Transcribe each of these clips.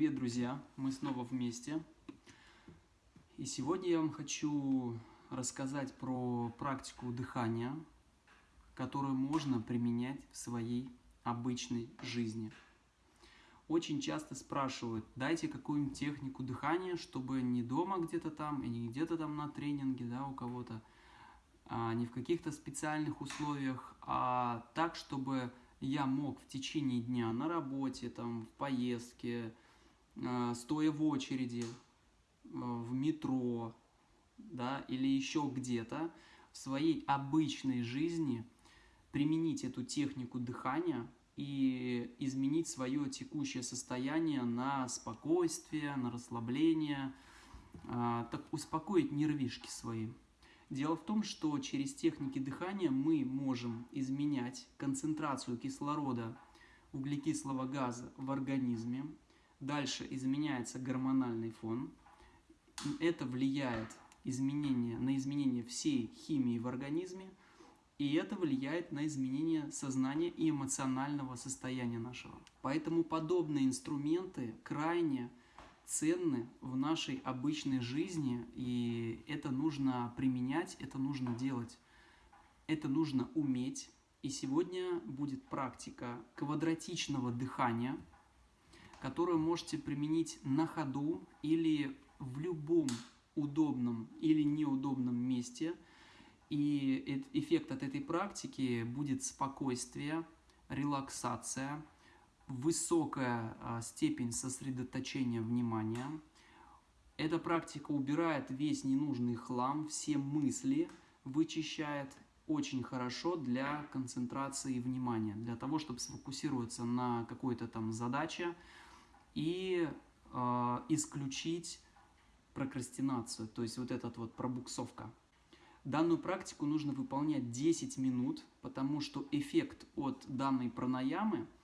Привет, друзья! Мы снова вместе. И сегодня я вам хочу рассказать про практику дыхания, которую можно применять в своей обычной жизни. Очень часто спрашивают, дайте какую-нибудь технику дыхания, чтобы не дома где-то там, и не где-то там на тренинге да, у кого-то, а не в каких-то специальных условиях, а так, чтобы я мог в течение дня на работе, там, в поездке, стоя в очереди, э, в метро, да, или еще где-то, в своей обычной жизни применить эту технику дыхания и изменить свое текущее состояние на спокойствие, на расслабление, э, так успокоить нервишки свои. Дело в том, что через техники дыхания мы можем изменять концентрацию кислорода углекислого газа в организме. Дальше изменяется гормональный фон. Это влияет изменение, на изменение всей химии в организме. И это влияет на изменение сознания и эмоционального состояния нашего. Поэтому подобные инструменты крайне ценны в нашей обычной жизни, и это нужно применять, это нужно делать, это нужно уметь. И сегодня будет практика квадратичного дыхания, которую можете применить на ходу или в любом удобном или неудобном месте. И эффект от этой практики будет спокойствие, релаксация, высокая а, степень сосредоточения внимания. Эта практика убирает весь ненужный хлам, все мысли вычищает очень хорошо для концентрации внимания, для того, чтобы сфокусироваться на какой-то там задаче и э, исключить прокрастинацию, то есть вот этот вот пробуксовка. Данную практику нужно выполнять 10 минут, потому что эффект от данной пранаямы –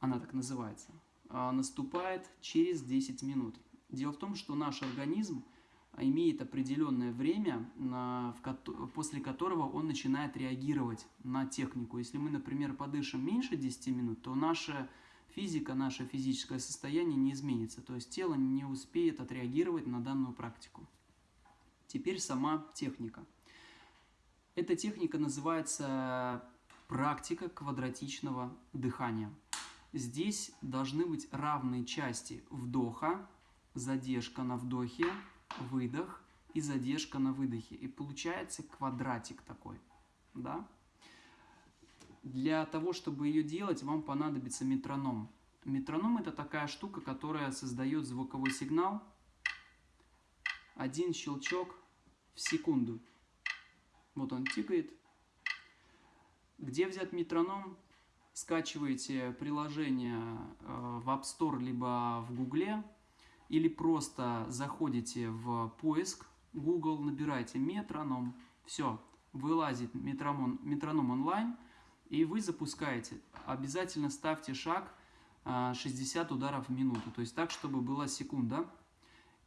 она так называется, а, наступает через 10 минут. Дело в том, что наш организм имеет определенное время, после которого он начинает реагировать на технику. Если мы, например, подышим меньше 10 минут, то наша физика, наше физическое состояние не изменится. То есть тело не успеет отреагировать на данную практику. Теперь сама техника. Эта техника называется практика квадратичного дыхания. Здесь должны быть равные части вдоха, задержка на вдохе, выдох и задержка на выдохе. И получается квадратик такой. Да? Для того, чтобы ее делать, вам понадобится метроном. Метроном это такая штука, которая создает звуковой сигнал. Один щелчок в секунду. Вот он тикает. Где взять метроном? скачиваете приложение э, в App Store либо в Google, или просто заходите в поиск Google, набираете метроном, все, вылазит метроном, метроном онлайн, и вы запускаете. Обязательно ставьте шаг 60 э, ударов в минуту, то есть так, чтобы была секунда.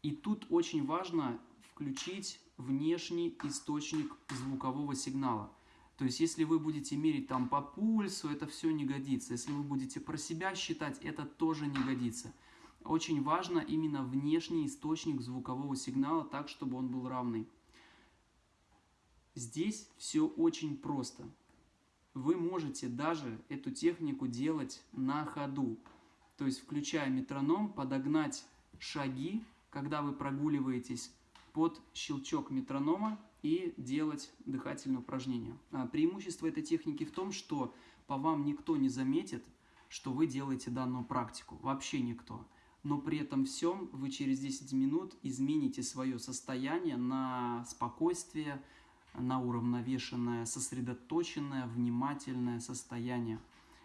И тут очень важно включить внешний источник звукового сигнала. То есть, если вы будете мерить там по пульсу, это все не годится. Если вы будете про себя считать, это тоже не годится. Очень важно именно внешний источник звукового сигнала, так, чтобы он был равный. Здесь все очень просто. Вы можете даже эту технику делать на ходу. То есть, включая метроном, подогнать шаги, когда вы прогуливаетесь под щелчок метронома и делать дыхательные упражнения. А, преимущество этой техники в том, что по вам никто не заметит, что вы делаете данную практику. Вообще никто. Но при этом всем вы через 10 минут измените свое состояние на спокойствие, на уравновешенное, сосредоточенное, внимательное состояние.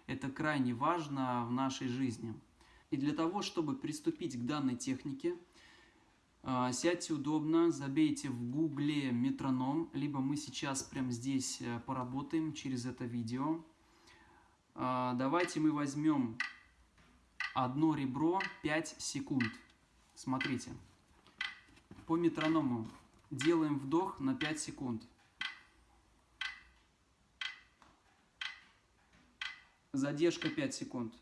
Это крайне важно в нашей жизни. И для того, чтобы приступить к данной технике, а, сядьте удобно, забейте в гугле метроном, либо мы сейчас прямо здесь э, поработаем через это видео. А, давайте мы возьмем одно ребро 5 секунд. Смотрите, по метроному делаем вдох на 5 секунд. Задержка 5 секунд.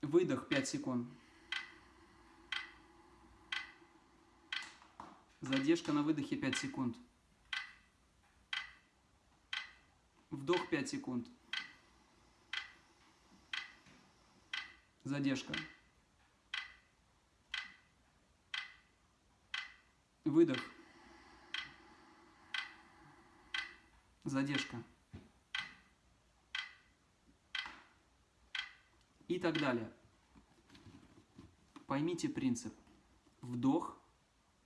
Выдох 5 секунд. Задержка на выдохе 5 секунд. Вдох 5 секунд. Задержка. Выдох. Задержка. И так далее. Поймите принцип. Вдох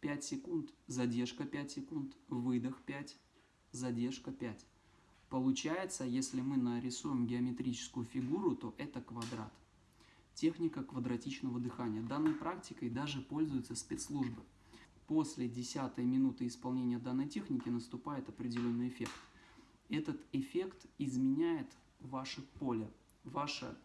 5 секунд, задержка 5 секунд, выдох 5, задержка 5. Получается, если мы нарисуем геометрическую фигуру, то это квадрат. Техника квадратичного дыхания. Данной практикой даже пользуются спецслужбы. После 10 минуты исполнения данной техники наступает определенный эффект. Этот эффект изменяет ваше поле, ваше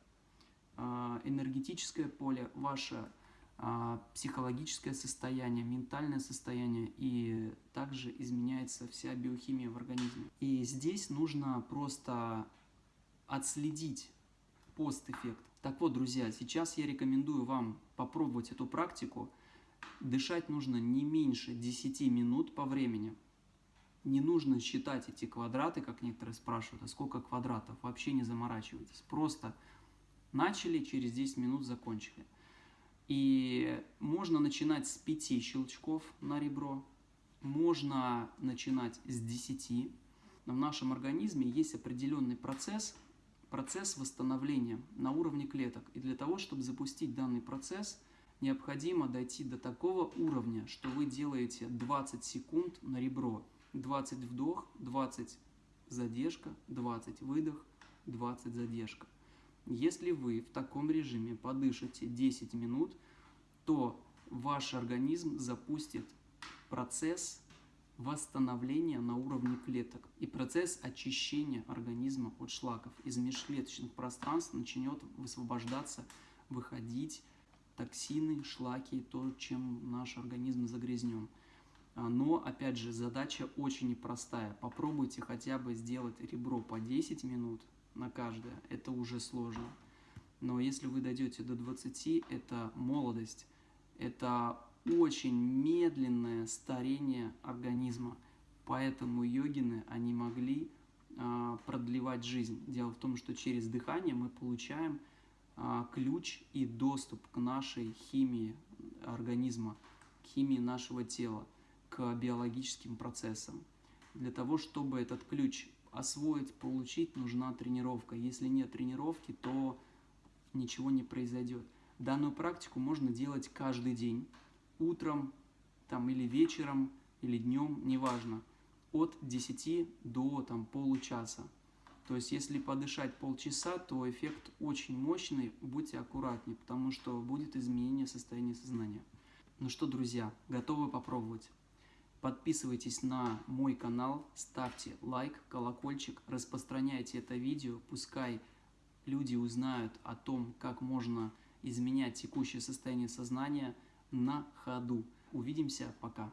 энергетическое поле, ваше э, психологическое состояние, ментальное состояние и также изменяется вся биохимия в организме. И здесь нужно просто отследить постэффект. Так вот, друзья, сейчас я рекомендую вам попробовать эту практику. Дышать нужно не меньше 10 минут по времени. Не нужно считать эти квадраты, как некоторые спрашивают, а сколько квадратов. Вообще не заморачивайтесь. Просто начали, через 10 минут закончили. И можно начинать с 5 щелчков на ребро, можно начинать с 10. Но в нашем организме есть определенный процесс, процесс восстановления на уровне клеток. И для того, чтобы запустить данный процесс, необходимо дойти до такого уровня, что вы делаете 20 секунд на ребро. 20 вдох, 20 задержка, 20 выдох, 20 задержка. Если вы в таком режиме подышите 10 минут, то ваш организм запустит процесс восстановления на уровне клеток и процесс очищения организма от шлаков. Из межклеточных пространств начнет высвобождаться, выходить токсины, шлаки, то, чем наш организм загрязнен. А, но, опять же, задача очень непростая. Попробуйте хотя бы сделать ребро по 10 минут на каждое. Это уже сложно. Но если вы дойдете до 20, это молодость. Это очень медленное старение организма. Поэтому йогины, они могли э, продлевать жизнь. Дело в том, что через дыхание мы получаем э, ключ и доступ к нашей химии организма, к химии нашего тела к биологическим процессам. Для того, чтобы этот ключ освоить, получить, нужна тренировка. Если нет тренировки, то ничего не произойдет. Данную практику можно делать каждый день, утром там, или вечером, или днем, неважно, от 10 до там, получаса. То есть, если подышать полчаса, то эффект очень мощный, будьте аккуратнее, потому что будет изменение состояния сознания. Ну что, друзья, готовы попробовать? Подписывайтесь на мой канал, ставьте лайк, колокольчик, распространяйте это видео, пускай люди узнают о том, как можно изменять текущее состояние сознания на ходу. Увидимся, пока.